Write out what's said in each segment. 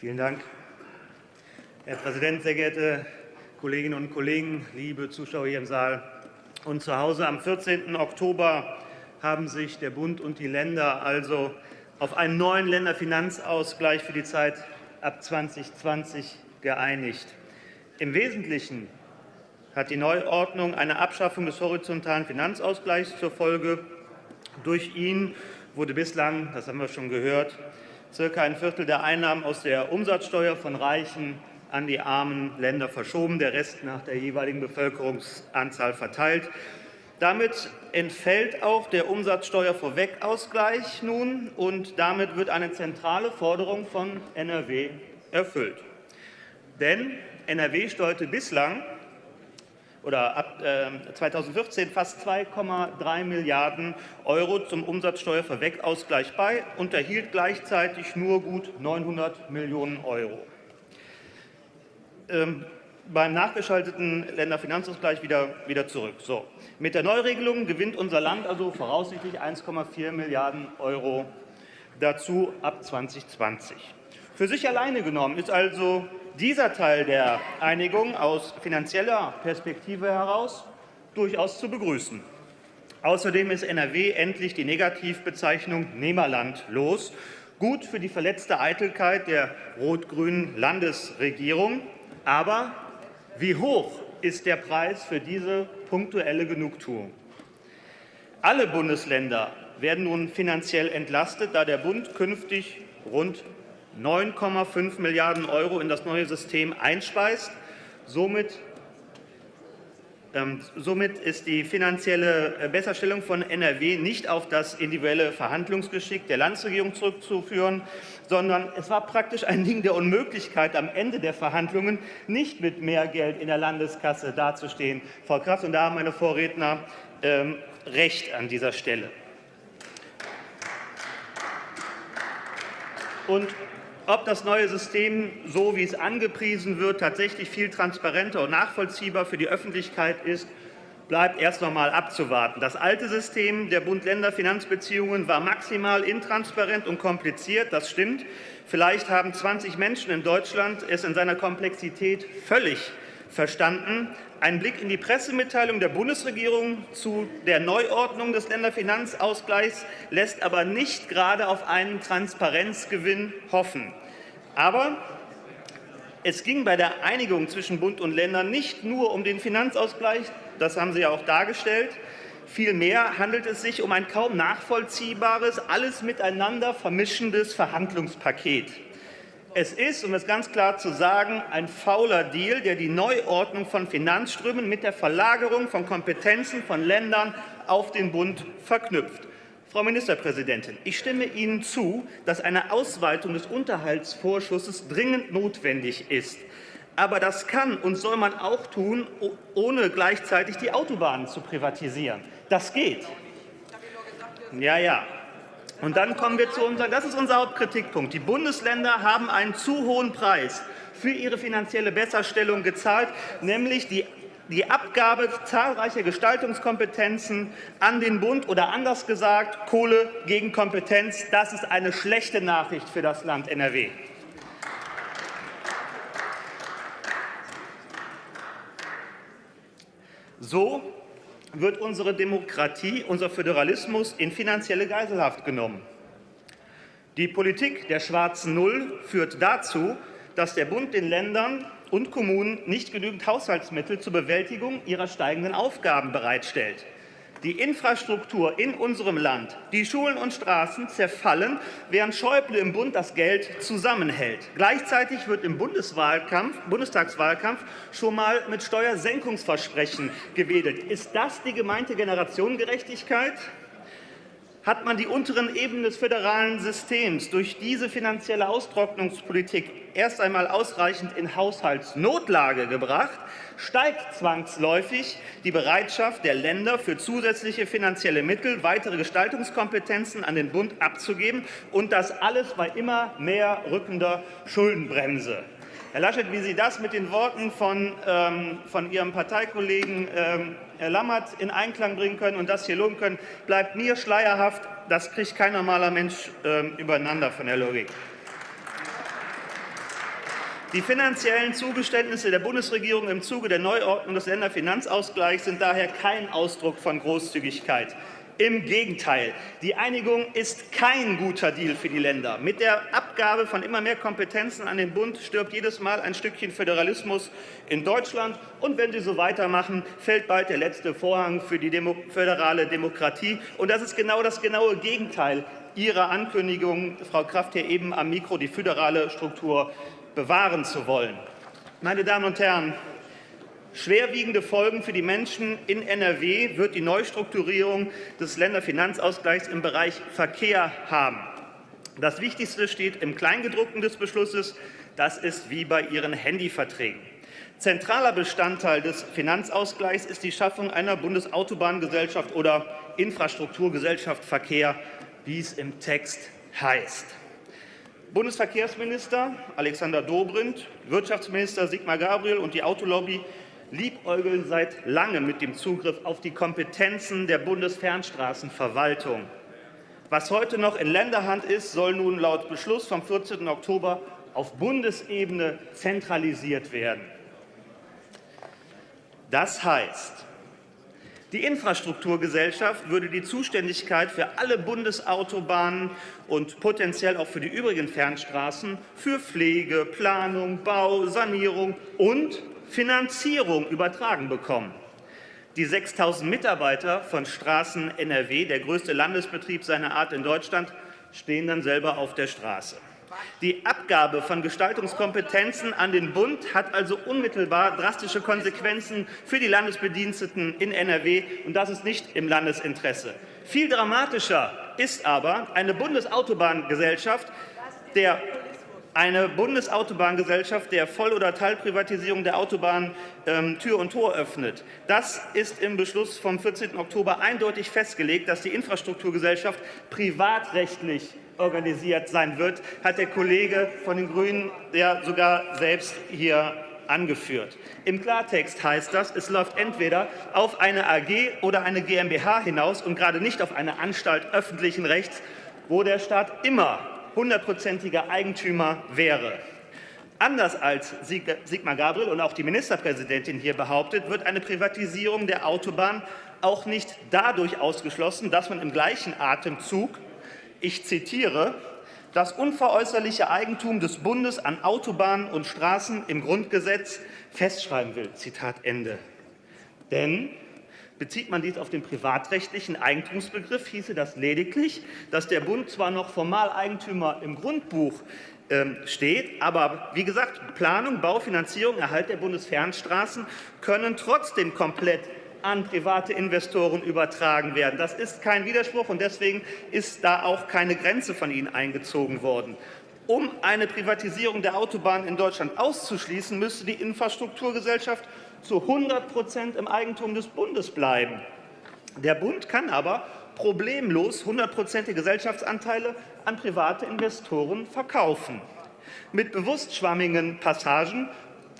Vielen Dank. Herr Präsident, sehr geehrte Kolleginnen und Kollegen, liebe Zuschauer hier im Saal und zu Hause! Am 14. Oktober haben sich der Bund und die Länder also auf einen neuen Länderfinanzausgleich für die Zeit ab 2020 geeinigt. Im Wesentlichen hat die Neuordnung eine Abschaffung des horizontalen Finanzausgleichs zur Folge. Durch ihn wurde bislang, das haben wir schon gehört, circa ein Viertel der Einnahmen aus der Umsatzsteuer von reichen an die armen Länder verschoben, der Rest nach der jeweiligen Bevölkerungsanzahl verteilt. Damit entfällt auch der Umsatzsteuervorwegausgleich nun, und damit wird eine zentrale Forderung von NRW erfüllt. Denn NRW steuerte bislang oder ab 2014 ähm, fast 2,3 Milliarden € zum Umsatzsteuervorwegausgleich bei und erhielt gleichzeitig nur gut 900 Millionen € ähm, beim nachgeschalteten Länderfinanzausgleich wieder, wieder zurück. So. Mit der Neuregelung gewinnt unser Land also voraussichtlich 1,4 Milliarden € dazu ab 2020. Für sich alleine genommen ist also dieser Teil der Einigung aus finanzieller Perspektive heraus durchaus zu begrüßen. Außerdem ist NRW endlich die Negativbezeichnung Nehmerland los, gut für die verletzte Eitelkeit der rot-grünen Landesregierung. Aber wie hoch ist der Preis für diese punktuelle Genugtuung? Alle Bundesländer werden nun finanziell entlastet, da der Bund künftig rund 9,5 Milliarden € in das neue System einspeist. Somit ähm, Somit ist die finanzielle äh, Besserstellung von NRW nicht auf das individuelle Verhandlungsgeschick der Landesregierung zurückzuführen, sondern es war praktisch ein Ding der Unmöglichkeit, am Ende der Verhandlungen nicht mit mehr Geld in der Landeskasse dazustehen. Frau Kraft, und da haben meine Vorredner ähm, recht an dieser Stelle. Und ob das neue System, so wie es angepriesen wird, tatsächlich viel transparenter und nachvollziehbar für die Öffentlichkeit ist, bleibt erst noch einmal abzuwarten. Das alte System der Bund-Länder-Finanzbeziehungen war maximal intransparent und kompliziert. Das stimmt. Vielleicht haben 20 Menschen in Deutschland es in seiner Komplexität völlig verstanden. Ein Blick in die Pressemitteilung der Bundesregierung zu der Neuordnung des Länderfinanzausgleichs lässt aber nicht gerade auf einen Transparenzgewinn hoffen. Aber es ging bei der Einigung zwischen Bund und Ländern nicht nur um den Finanzausgleich, das haben Sie ja auch dargestellt. Vielmehr handelt es sich um ein kaum nachvollziehbares, alles miteinander vermischendes Verhandlungspaket. Es ist, um es ganz klar zu sagen, ein fauler Deal, der die Neuordnung von Finanzströmen mit der Verlagerung von Kompetenzen von Ländern auf den Bund verknüpft. Frau Ministerpräsidentin, ich stimme Ihnen zu, dass eine Ausweitung des Unterhaltsvorschusses dringend notwendig ist. Aber das kann und soll man auch tun, ohne gleichzeitig die Autobahnen zu privatisieren. Das geht. Ja, ja. Und dann kommen wir zu unserem, das ist unser Hauptkritikpunkt. Die Bundesländer haben einen zu hohen Preis für ihre finanzielle Besserstellung gezahlt, nämlich die die Abgabe zahlreicher Gestaltungskompetenzen an den Bund oder anders gesagt Kohle gegen Kompetenz. Das ist eine schlechte Nachricht für das Land NRW. So wird unsere Demokratie, unser Föderalismus in finanzielle Geiselhaft genommen. Die Politik der schwarzen Null führt dazu, dass der Bund den Ländern und Kommunen nicht genügend Haushaltsmittel zur Bewältigung ihrer steigenden Aufgaben bereitstellt. Die Infrastruktur in unserem Land, die Schulen und Straßen zerfallen, während Schäuble im Bund das Geld zusammenhält. Gleichzeitig wird im Bundestagswahlkampf schon mal mit Steuersenkungsversprechen gewedelt. Ist das die gemeinte Generationengerechtigkeit? Hat man die unteren Ebenen des föderalen Systems durch diese finanzielle Austrocknungspolitik erst einmal ausreichend in Haushaltsnotlage gebracht, steigt zwangsläufig die Bereitschaft der Länder für zusätzliche finanzielle Mittel, weitere Gestaltungskompetenzen an den Bund abzugeben, und das alles bei immer mehr rückender Schuldenbremse. Herr Laschet, wie Sie das mit den Worten von, ähm, von Ihrem Parteikollegen ähm, Herr Lammert in Einklang bringen können und das hier loben können, bleibt mir schleierhaft. Das kriegt kein normaler Mensch ähm, übereinander von der Logik. Die finanziellen Zugeständnisse der Bundesregierung im Zuge der Neuordnung des Länderfinanzausgleichs sind daher kein Ausdruck von Großzügigkeit. Im Gegenteil, die Einigung ist kein guter Deal für die Länder. Mit der Abgabe von immer mehr Kompetenzen an den Bund stirbt jedes Mal ein Stückchen Föderalismus in Deutschland. Und wenn Sie so weitermachen, fällt bald der letzte Vorhang für die Demo föderale Demokratie. Und das ist genau das genaue Gegenteil Ihrer Ankündigung, Frau Kraft, hier eben am Mikro, die föderale Struktur bewahren zu wollen. Meine Damen und Herren, Schwerwiegende Folgen für die Menschen in NRW wird die Neustrukturierung des Länderfinanzausgleichs im Bereich Verkehr haben. Das Wichtigste steht im Kleingedruckten des Beschlusses. Das ist wie bei Ihren Handyverträgen. Zentraler Bestandteil des Finanzausgleichs ist die Schaffung einer Bundesautobahngesellschaft oder Infrastrukturgesellschaft Verkehr, wie es im Text heißt. Bundesverkehrsminister Alexander Dobrindt, Wirtschaftsminister Sigmar Gabriel und die Autolobby liebäugeln seit langem mit dem Zugriff auf die Kompetenzen der Bundesfernstraßenverwaltung. Was heute noch in Länderhand ist, soll nun laut Beschluss vom 14. Oktober auf Bundesebene zentralisiert werden. Das heißt, die Infrastrukturgesellschaft würde die Zuständigkeit für alle Bundesautobahnen und potenziell auch für die übrigen Fernstraßen für Pflege, Planung, Bau, Sanierung und Finanzierung übertragen bekommen. Die 6.000 Mitarbeiter von Straßen NRW, der größte Landesbetrieb seiner Art in Deutschland, stehen dann selber auf der Straße. Die Abgabe von Gestaltungskompetenzen an den Bund hat also unmittelbar drastische Konsequenzen für die Landesbediensteten in NRW, und das ist nicht im Landesinteresse. Viel dramatischer ist aber eine Bundesautobahngesellschaft, der eine Bundesautobahngesellschaft der Voll- oder Teilprivatisierung der Autobahn ähm, Tür und Tor öffnet. Das ist im Beschluss vom 14. Oktober eindeutig festgelegt, dass die Infrastrukturgesellschaft privatrechtlich organisiert sein wird, hat der Kollege von den Grünen ja sogar selbst hier angeführt. Im Klartext heißt das, es läuft entweder auf eine AG oder eine GmbH hinaus und gerade nicht auf eine Anstalt öffentlichen Rechts, wo der Staat immer hundertprozentiger Eigentümer wäre. Anders als Sigmar Gabriel und auch die Ministerpräsidentin hier behauptet, wird eine Privatisierung der Autobahn auch nicht dadurch ausgeschlossen, dass man im gleichen Atemzug, ich zitiere, das unveräußerliche Eigentum des Bundes an Autobahnen und Straßen im Grundgesetz festschreiben will. Zitat Ende. Denn Bezieht man dies auf den privatrechtlichen Eigentumsbegriff, hieße das lediglich, dass der Bund zwar noch formal Eigentümer im Grundbuch ähm, steht, aber wie gesagt, Planung, Baufinanzierung, Erhalt der Bundesfernstraßen können trotzdem komplett an private Investoren übertragen werden. Das ist kein Widerspruch, und deswegen ist da auch keine Grenze von Ihnen eingezogen worden. Um eine Privatisierung der Autobahnen in Deutschland auszuschließen, müsste die Infrastrukturgesellschaft zu 100 Prozent im Eigentum des Bundes bleiben. Der Bund kann aber problemlos 100-prozentige Gesellschaftsanteile an private Investoren verkaufen. Mit bewusst schwammigen Passagen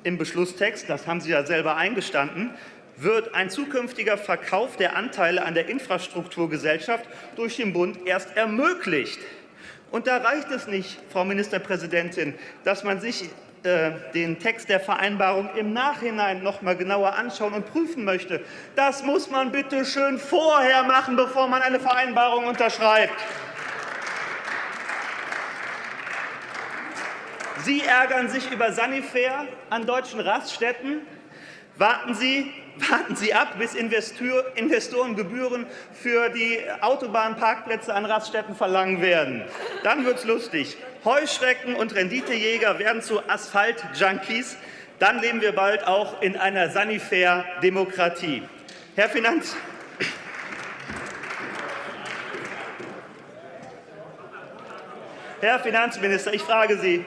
im Beschlusstext, das haben Sie ja selber eingestanden, wird ein zukünftiger Verkauf der Anteile an der Infrastrukturgesellschaft durch den Bund erst ermöglicht. Und da reicht es nicht, Frau Ministerpräsidentin, dass man sich äh, den Text der Vereinbarung im Nachhinein noch mal genauer anschauen und prüfen möchte. Das muss man bitte schön vorher machen, bevor man eine Vereinbarung unterschreibt. Sie ärgern sich über Sanifair an deutschen Raststätten. Warten Sie, warten Sie ab, bis Investoren Gebühren für die Autobahnparkplätze an Raststätten verlangen werden. Dann wird es lustig. Heuschrecken und Renditejäger werden zu Asphalt-Junkies. Dann leben wir bald auch in einer Sanifair-Demokratie. Herr Finanz Herr Finanzminister, ich frage Sie,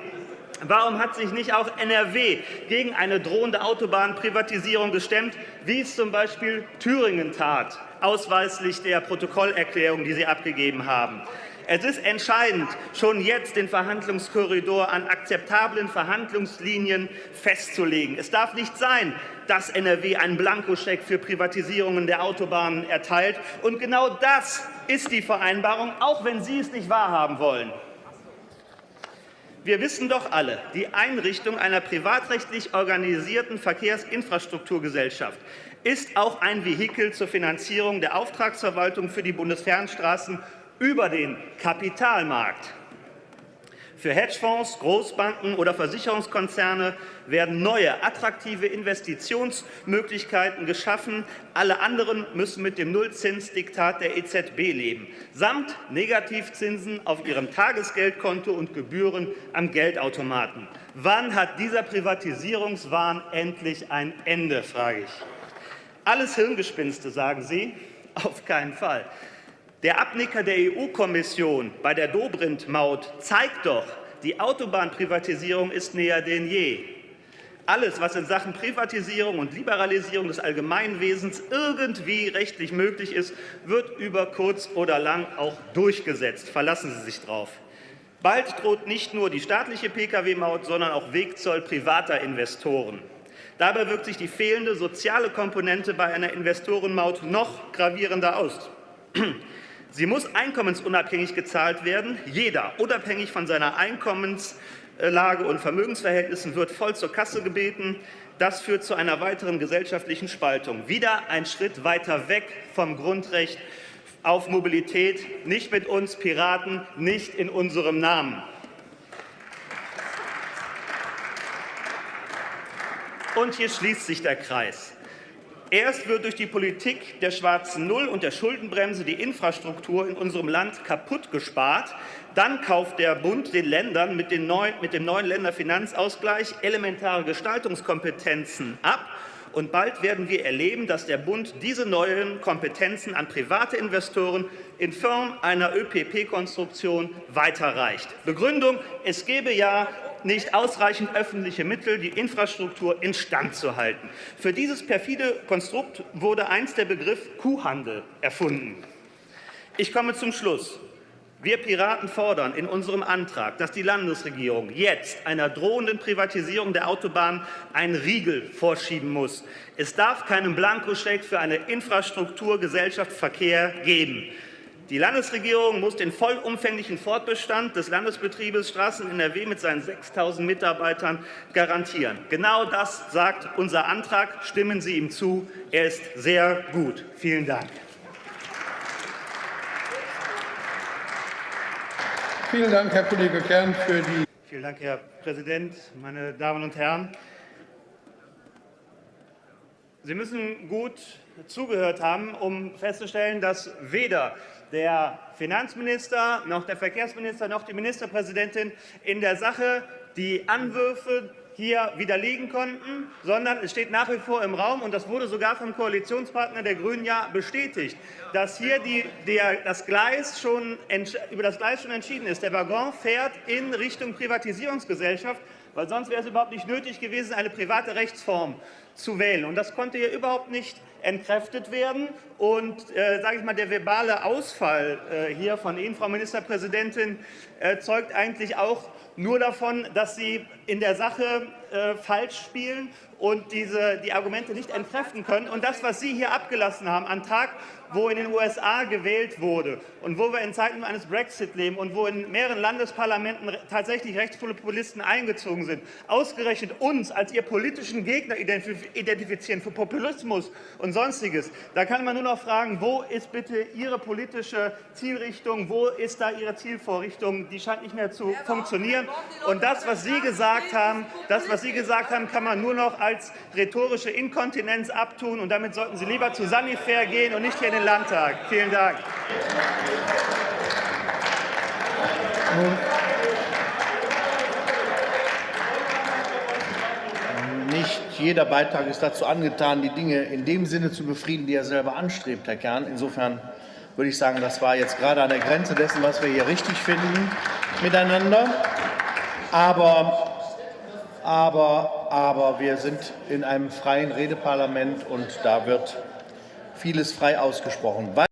Warum hat sich nicht auch NRW gegen eine drohende Autobahnprivatisierung gestemmt, wie es zum Beispiel Thüringen tat, ausweislich der Protokollerklärung, die Sie abgegeben haben? Es ist entscheidend, schon jetzt den Verhandlungskorridor an akzeptablen Verhandlungslinien festzulegen. Es darf nicht sein, dass NRW einen Blankoscheck für Privatisierungen der Autobahnen erteilt. Und genau das ist die Vereinbarung, auch wenn Sie es nicht wahrhaben wollen. Wir wissen doch alle, die Einrichtung einer privatrechtlich organisierten Verkehrsinfrastrukturgesellschaft ist auch ein Vehikel zur Finanzierung der Auftragsverwaltung für die Bundesfernstraßen über den Kapitalmarkt. Für Hedgefonds, Großbanken oder Versicherungskonzerne werden neue, attraktive Investitionsmöglichkeiten geschaffen. Alle anderen müssen mit dem Nullzinsdiktat der EZB leben, samt Negativzinsen auf ihrem Tagesgeldkonto und Gebühren am Geldautomaten. Wann hat dieser Privatisierungswahn endlich ein Ende, frage ich. Alles Hirngespinste, sagen Sie? Auf keinen Fall. Der Abnicker der EU-Kommission bei der Dobrindt-Maut zeigt doch, die Autobahnprivatisierung ist näher denn je. Alles, was in Sachen Privatisierung und Liberalisierung des Allgemeinwesens irgendwie rechtlich möglich ist, wird über kurz oder lang auch durchgesetzt. Verlassen Sie sich darauf. Bald droht nicht nur die staatliche Pkw-Maut, sondern auch Wegzoll privater Investoren. Dabei wirkt sich die fehlende soziale Komponente bei einer Investorenmaut noch gravierender aus. Sie muss einkommensunabhängig gezahlt werden. Jeder, unabhängig von seiner Einkommenslage und Vermögensverhältnissen, wird voll zur Kasse gebeten. Das führt zu einer weiteren gesellschaftlichen Spaltung. Wieder ein Schritt weiter weg vom Grundrecht auf Mobilität. Nicht mit uns Piraten, nicht in unserem Namen. Und hier schließt sich der Kreis. Erst wird durch die Politik der schwarzen Null und der Schuldenbremse die Infrastruktur in unserem Land kaputt gespart. Dann kauft der Bund den Ländern mit, den neuen, mit dem neuen Länderfinanzausgleich elementare Gestaltungskompetenzen ab. Und bald werden wir erleben, dass der Bund diese neuen Kompetenzen an private Investoren in Form einer ÖPP-Konstruktion weiterreicht. Begründung, es gebe ja nicht ausreichend öffentliche Mittel, die Infrastruktur instand zu halten. Für dieses perfide Konstrukt wurde einst der Begriff Kuhhandel erfunden. Ich komme zum Schluss. Wir Piraten fordern in unserem Antrag, dass die Landesregierung jetzt einer drohenden Privatisierung der Autobahn einen Riegel vorschieben muss. Es darf keinen Blankoscheck für eine Infrastrukturgesellschaft Verkehr geben. Die Landesregierung muss den vollumfänglichen Fortbestand des Landesbetriebes Straßen NRW mit seinen 6.000 Mitarbeitern garantieren. Genau das sagt unser Antrag. Stimmen Sie ihm zu. Er ist sehr gut. Vielen Dank. Vielen Dank, Herr Kollege Kern, für die Vielen Dank, Herr Präsident, meine Damen und Herren. Sie müssen gut zugehört haben, um festzustellen, dass weder der Finanzminister, noch der Verkehrsminister, noch die Ministerpräsidentin in der Sache die Anwürfe hier widerlegen konnten, sondern es steht nach wie vor im Raum, und das wurde sogar vom Koalitionspartner der GRÜNEN ja bestätigt, dass hier die, der, das Gleis schon, über das Gleis schon entschieden ist. Der Waggon fährt in Richtung Privatisierungsgesellschaft, weil sonst wäre es überhaupt nicht nötig gewesen, eine private Rechtsform zu wählen. Und das konnte hier überhaupt nicht entkräftet werden. Und äh, sage ich mal, der verbale Ausfall äh, hier von Ihnen, Frau Ministerpräsidentin, äh, zeugt eigentlich auch nur davon, dass Sie in der Sache äh, falsch spielen und diese, die Argumente nicht entkräften können. Und das, was Sie hier abgelassen haben, am Tag, wo in den USA gewählt wurde und wo wir in Zeiten eines Brexit leben und wo in mehreren Landesparlamenten tatsächlich Rechtspopulisten eingezogen sind, ausgerechnet uns als ihr politischen Gegner identifizieren für Populismus und Sonstiges, da kann man nur noch fragen, wo ist bitte Ihre politische Zielrichtung, wo ist da Ihre Zielvorrichtung? Die scheint nicht mehr zu funktionieren. Und das, was Sie gesagt haben, das, was Sie gesagt haben, kann man nur noch als rhetorische Inkontinenz abtun. Und damit sollten Sie lieber zu Sanifair gehen und nicht hier in den Landtag. Vielen Dank. Nicht jeder Beitrag ist dazu angetan, die Dinge in dem Sinne zu befrieden, die er selber anstrebt, Herr Kern. Insofern würde ich sagen, das war jetzt gerade an der Grenze dessen, was wir hier richtig finden miteinander. Aber, aber, aber wir sind in einem freien Redeparlament, und da wird vieles frei ausgesprochen.